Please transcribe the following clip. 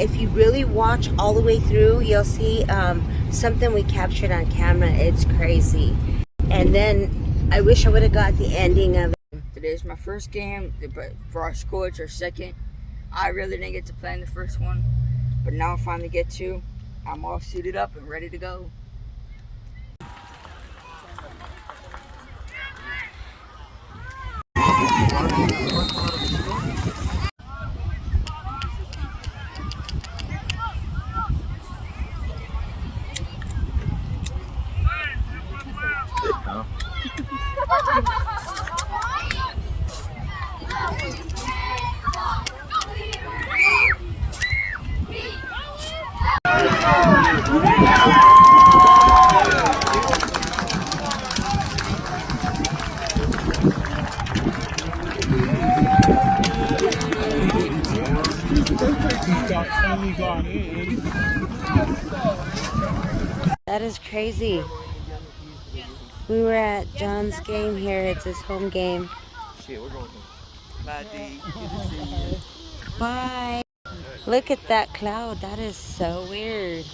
if you really watch all the way through, you'll see um, something we captured on camera. It's crazy. And then I wish I would have got the ending of it. Today's my first game, but for our school it's our second. I really didn't get to play in the first one, but now I finally get to. I'm all suited up and ready to go. That is crazy. We were at John's game here. It's his home game. Shit, we're going. Bye. Bye. Look at that cloud. That is so weird.